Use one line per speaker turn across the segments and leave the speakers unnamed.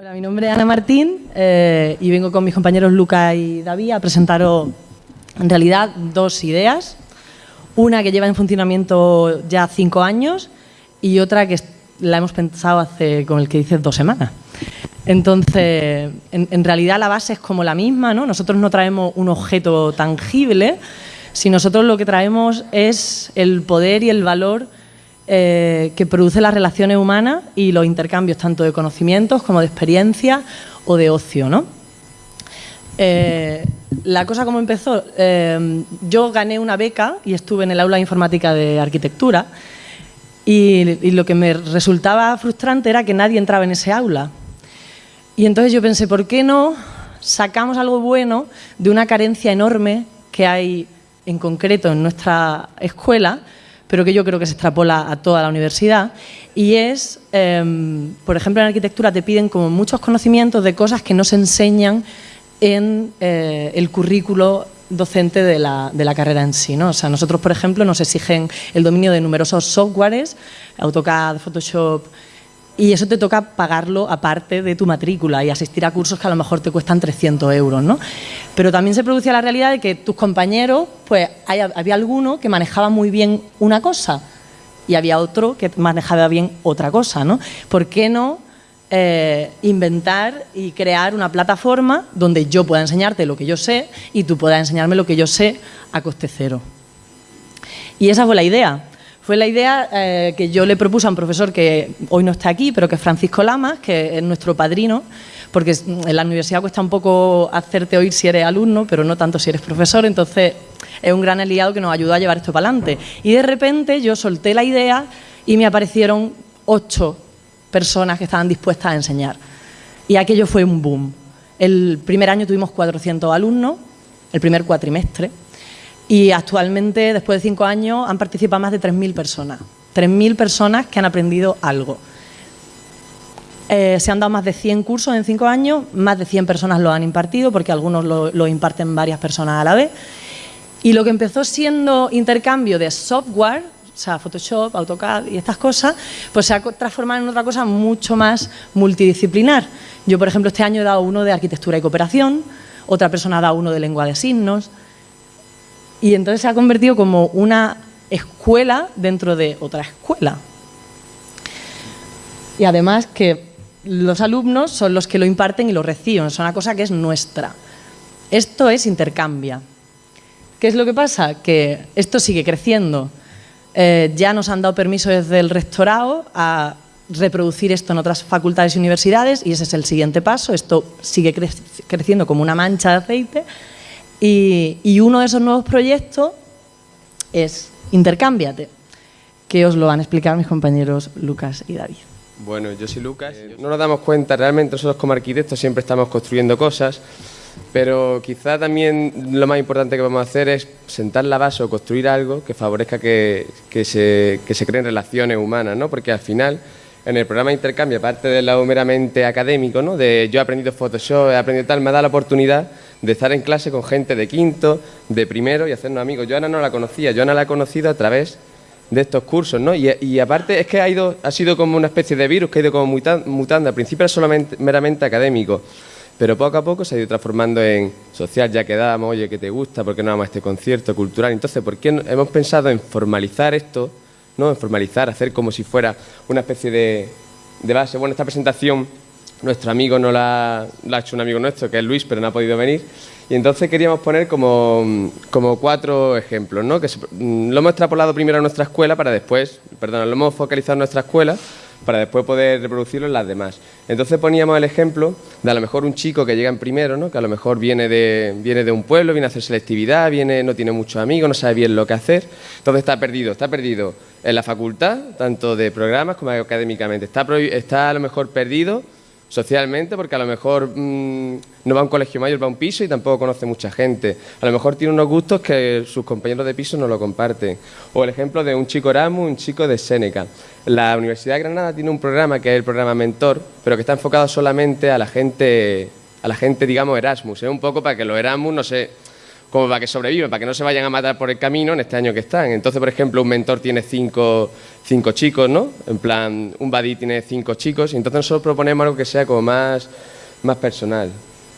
Hola, mi nombre es Ana Martín eh, y vengo con mis compañeros Luca y David a presentaros en realidad dos ideas. Una que lleva en funcionamiento ya cinco años y otra que la hemos pensado hace, con el que dices, dos semanas. Entonces, en, realidad la base es como la misma, ¿no? Nosotros no traemos un objeto tangible, si nosotros lo que traemos es el poder y el valor eh, que produce las relaciones humanas y los intercambios tanto de conocimientos como de experiencia o de ocio. ¿no? Eh, la cosa como empezó, eh, yo gané una beca y estuve en el aula de informática de arquitectura y, y, lo que me resultaba frustrante era que nadie entraba en ese aula. Y entonces yo pensé, ¿por qué no sacamos algo bueno de una carencia enorme que hay en concreto en nuestra escuela pero que yo creo que se extrapola a toda la universidad, y es, em, por ejemplo, en arquitectura te piden como muchos conocimientos de cosas que no se enseñan en eh, el currículo docente de la, de la, carrera en sí. ¿no? O sea, nosotros, por ejemplo, nos exigen el dominio de numerosos softwares, AutoCAD, Photoshop, y eso te toca pagarlo aparte de tu matrícula y asistir a cursos que a lo mejor te cuestan 300 euros, ¿no? Pero también se producía la realidad de que tus compañeros, pues había alguno que manejaba muy bien una cosa y había otro que manejaba bien otra cosa, ¿no? ¿Por qué no eh, inventar y crear una plataforma donde yo pueda enseñarte lo que yo sé y tú puedas enseñarme lo que yo sé a coste cero? Y esa fue la idea. Fue la idea eh, que yo le propuse a un profesor que hoy no está aquí, pero que es Francisco Lamas, que es nuestro padrino, porque en la universidad cuesta un poco hacerte oír si eres alumno, pero no tanto si eres profesor, entonces es un gran aliado que nos ayudó a llevar esto para adelante. Y de repente yo solté la idea y me aparecieron ocho personas que estaban dispuestas a enseñar. Y aquello fue un boom. El primer año tuvimos 400 alumnos, el primer cuatrimestre, y actualmente, después de cinco años, han participado más de 3.000 personas. 3.000 personas que han aprendido algo. Eh, se han dado más de 100 cursos en cinco años, más de 100 personas lo han impartido, porque algunos lo, imparten varias personas a la vez. Y lo que empezó siendo intercambio de software, o sea, Photoshop, AutoCAD y estas cosas, pues se ha transformado en otra cosa mucho más multidisciplinar. Yo, por ejemplo, este año he dado uno de arquitectura y cooperación, otra persona ha dado uno de lengua de signos, y entonces se ha convertido como una escuela dentro de otra escuela. Y además que los alumnos son los que lo imparten y lo reciben, es una cosa que es nuestra. Esto es intercambia. ¿Qué es lo que pasa? Que esto sigue creciendo. Eh, ya nos han dado permiso desde el rectorado a reproducir esto en otras facultades y universidades y ese es el siguiente paso. Esto sigue creciendo como una mancha de aceite y, uno de esos nuevos proyectos es Intercámbiate, que os lo van a explicar mis compañeros Lucas y David.
Bueno, yo soy Lucas. Eh, no nos damos cuenta, realmente nosotros como arquitectos siempre estamos construyendo cosas, pero quizá también lo más importante que vamos a hacer es sentar la base o construir algo que favorezca que, se, que se creen relaciones humanas, ¿no? Porque al final en el programa de intercambio, aparte del lado meramente académico, ¿no? de yo he aprendido Photoshop, he aprendido tal, me da la oportunidad de estar en clase con gente de quinto, de primero y hacernos amigos. Yo Ana no la conocía, yo Ana la he conocido a través de estos cursos, ¿no? Y, aparte es que ha, ido, ha sido como una especie de virus que ha ido como mutando. Al principio era solamente meramente académico, pero poco a poco se ha ido transformando en social, ya quedábamos, oye, ¿qué te gusta? ¿Por qué no vamos a este concierto cultural? Entonces, ¿por qué hemos pensado en formalizar esto? ¿no? en formalizar, hacer como si fuera una especie de, base. Bueno, esta presentación nuestro amigo no la, ha hecho un amigo nuestro, que es Luis, pero no ha podido venir. Y entonces queríamos poner como, como cuatro ejemplos, ¿no? que mm, lo hemos extrapolado primero a nuestra escuela para después, perdón, lo hemos focalizado en nuestra escuela para después poder reproducirlo en las demás. Entonces poníamos el ejemplo de a lo mejor un chico que llega en primero, ¿no? que a lo mejor viene de, viene de un pueblo, viene a hacer selectividad, viene, no tiene muchos amigos, no sabe bien lo que hacer, entonces está perdido, está perdido en la facultad, tanto de programas como académicamente, está, está a lo mejor perdido socialmente, porque a lo mejor mm, no va a un colegio mayor, va a un piso y tampoco conoce mucha gente. A lo mejor tiene unos gustos que sus compañeros de piso no lo comparten. O el ejemplo de un chico Erasmus, un chico de Seneca. La Universidad de Granada tiene un programa que es el programa Mentor, pero que está enfocado solamente a la gente, a la gente digamos, Erasmus. Es un poco para que los Erasmus, no sé, como para que sobrevivan, para que no se vayan a matar por el camino en este año que están. Entonces, por ejemplo, un mentor tiene cinco, cinco chicos, ¿no? En plan, un buddy tiene cinco chicos, y entonces nosotros proponemos algo que sea como más, más personal.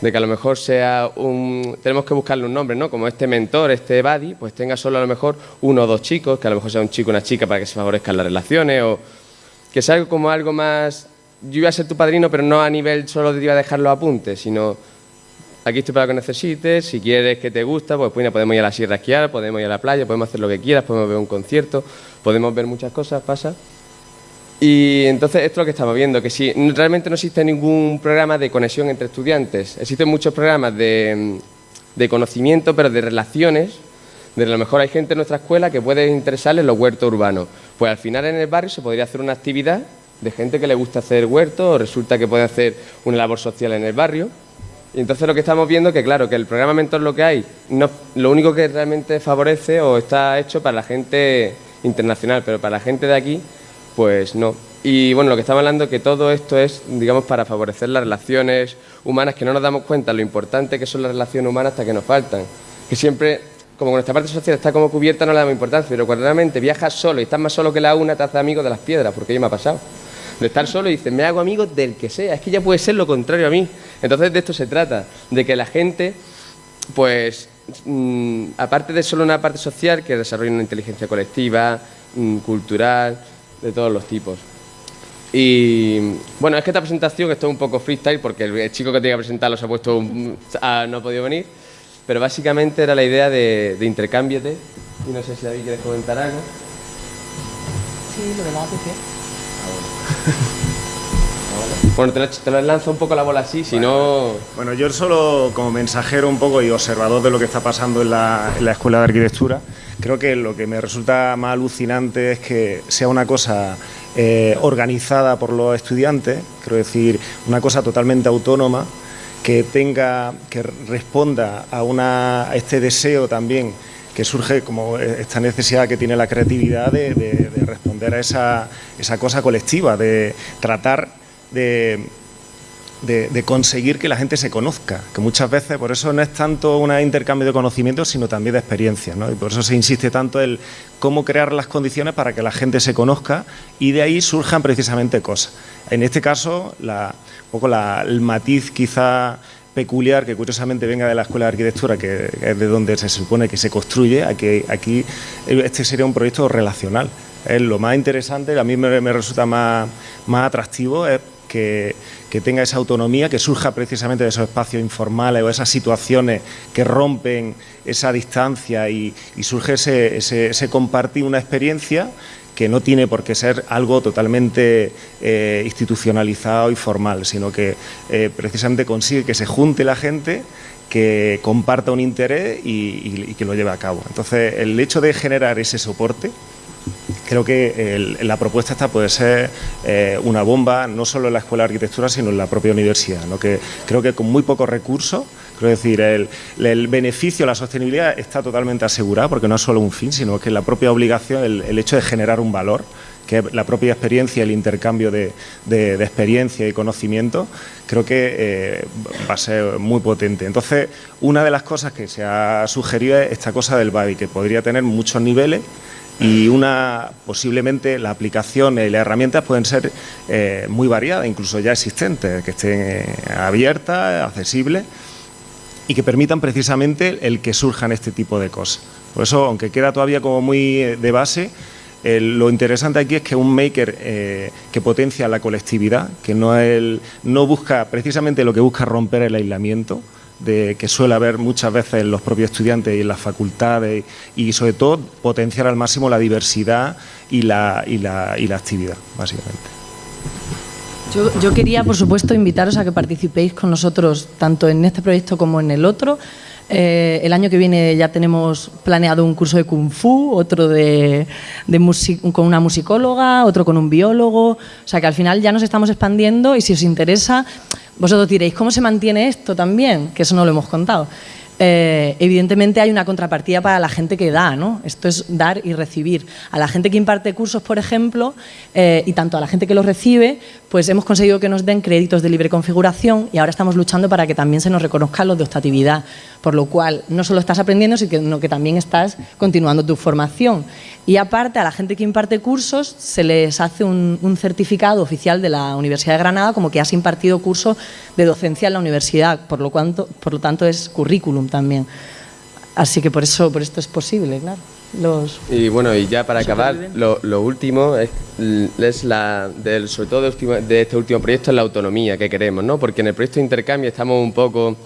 De que a lo mejor sea un... Tenemos que buscarle un nombre, ¿no? Como este mentor, este buddy, pues tenga solo a lo mejor uno o dos chicos, que a lo mejor sea un chico o una chica para que se favorezcan las relaciones, o que sea como algo más... Yo iba a ser tu padrino, pero no a nivel solo de iba a dejar los apuntes, sino aquí estoy para lo que necesites, si quieres que te gusta, pues, pues podemos ir a la sierra a esquiar, podemos ir a la playa, podemos hacer lo que quieras, podemos ver un concierto, podemos ver muchas cosas, pasa. Y entonces esto es lo que estamos viendo, que si realmente no existe ningún programa de conexión entre estudiantes, existen muchos programas de, de conocimiento, pero de relaciones, de a lo mejor hay gente en nuestra escuela que puede interesarle los huertos urbanos. Pues al final en el barrio se podría hacer una actividad de gente que le gusta hacer huertos o resulta que puede hacer una labor social en el barrio y entonces lo que estamos viendo es que, claro, que el programa Mentor lo que hay, no, lo único que realmente favorece o está hecho para la gente internacional, pero para la gente de aquí, pues no. Y bueno, lo que estamos hablando es que todo esto es, digamos, para favorecer las relaciones humanas, que no nos damos cuenta lo importante que son las relaciones humanas hasta que nos faltan. Que siempre, como nuestra parte social está como cubierta, no le damos importancia, pero cuando realmente viajas solo y estás más solo que la una, te haces amigo de las piedras, porque ya me ha pasado de estar solo y dices, me hago amigo del que sea, es que ya puede ser lo contrario a mí. Entonces de esto se trata, de que la gente, pues, mm, aparte de solo una parte social, que desarrolle una inteligencia colectiva, mm, cultural, de todos los tipos. Y bueno, es que esta presentación esto es un poco freestyle porque el chico que tenía que presentarlo se ha puesto, no ha podido venir, pero básicamente era la idea de, de intercámbiate. Y no sé si David quieres comentar algo.
Sí, lo de la
bueno, te lo, lanzo un poco la bola así, si no...
Bueno, yo solo como mensajero un poco y observador de lo que está pasando en la, Escuela de Arquitectura, creo que lo que me resulta más alucinante es que sea una cosa eh, organizada por los estudiantes, quiero decir, una cosa totalmente autónoma, que tenga, que responda a, una, a este deseo también que surge como esta necesidad que tiene la creatividad de, responder a esa, esa, cosa colectiva, de tratar de, de, conseguir que la gente se conozca, que muchas veces por eso no es tanto un intercambio de conocimientos, sino también de experiencias, ¿no? y por eso se insiste tanto en cómo crear las condiciones para que la gente se conozca y de ahí surjan precisamente cosas. En este caso, un poco el matiz quizá peculiar que curiosamente venga de la Escuela de Arquitectura, que es de donde se supone que se construye, aquí, aquí este sería un proyecto relacional. Es lo más interesante, a mí me, resulta más, más atractivo, es que, tenga esa autonomía, que surja precisamente de esos espacios informales o esas situaciones que rompen esa distancia y, surge ese, ese compartir una experiencia que no tiene por qué ser algo totalmente eh, institucionalizado y formal, sino que eh, precisamente consigue que se junte la gente que comparta un interés y, que lo lleve a cabo. Entonces, el hecho de generar ese soporte, creo que la propuesta esta puede ser eh, una bomba, no solo en la Escuela de Arquitectura, sino en la propia universidad, que creo que con muy pocos recursos Quiero decir, el, beneficio, la sostenibilidad está totalmente asegurada porque no es solo un fin, sino que la propia obligación, el, hecho de generar un valor, que es la propia experiencia, el intercambio de, experiencia y conocimiento, creo que eh, va a ser muy potente. Entonces, una de las cosas que se ha sugerido es esta cosa del BADI, que podría tener muchos niveles y una posiblemente la aplicación y las herramientas pueden ser eh, muy variadas, incluso ya existentes, que estén eh, abiertas, accesibles y que permitan precisamente el que surjan este tipo de cosas. Por eso, aunque queda todavía como muy eh, de base, lo interesante aquí es que un maker eh, que potencia la colectividad, que no, el, busca precisamente lo que busca romper el aislamiento, de, que suele haber muchas veces en los propios estudiantes y en las facultades y sobre todo potenciar al máximo la diversidad y la, y la, y la actividad, básicamente.
Yo, quería, por supuesto, invitaros a que participéis con nosotros tanto en este proyecto como en el otro. Eh, el año que viene ya tenemos planeado un curso de Kung Fu, otro de, con una musicóloga, otro con un biólogo. O sea que al final ya nos estamos expandiendo y si os interesa, vosotros diréis, ¿cómo se mantiene esto también? Que eso no lo hemos contado. Eh, evidentemente hay una contrapartida para la gente que da, ¿no? Esto es dar y recibir. A la gente que imparte cursos, por ejemplo, eh, y tanto a la gente que los recibe, pues hemos conseguido que nos den créditos de libre configuración y ahora estamos luchando para que también se nos reconozcan los de optatividad, por lo cual no solo estás aprendiendo, sino que también estás continuando tu formación. Y aparte, a la gente que imparte cursos se les hace un, certificado oficial de la Universidad de Granada como que has impartido cursos de docencia en la universidad, por lo, cuanto, por lo tanto es currículum también. Así que por eso por esto es posible, claro. Los
y bueno, y ya para acabar, lo, lo, último es, es la, del, sobre todo de, de, este último proyecto, es la autonomía que queremos, ¿no? Porque en el proyecto de intercambio estamos un poco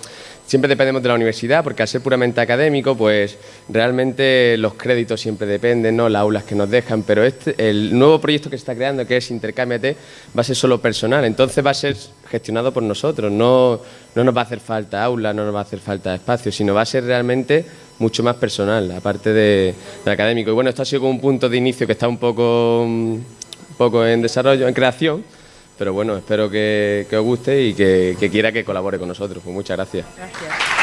siempre dependemos de la universidad, porque al ser puramente académico, pues realmente los créditos siempre dependen, ¿no? las aulas que nos dejan, pero este, el nuevo proyecto que se está creando, que es Intercámbiate, va a ser solo personal, entonces va a ser gestionado por nosotros, no, no nos va a hacer falta aula, no nos va a hacer falta espacio, sino va a ser realmente mucho más personal, aparte de, de académico. Y bueno, esto ha sido como un punto de inicio que está un poco, un poco en desarrollo, en creación, pero bueno, espero que, que os guste y que, que, quiera que colabore con nosotros. Pues muchas gracias.
Gracias.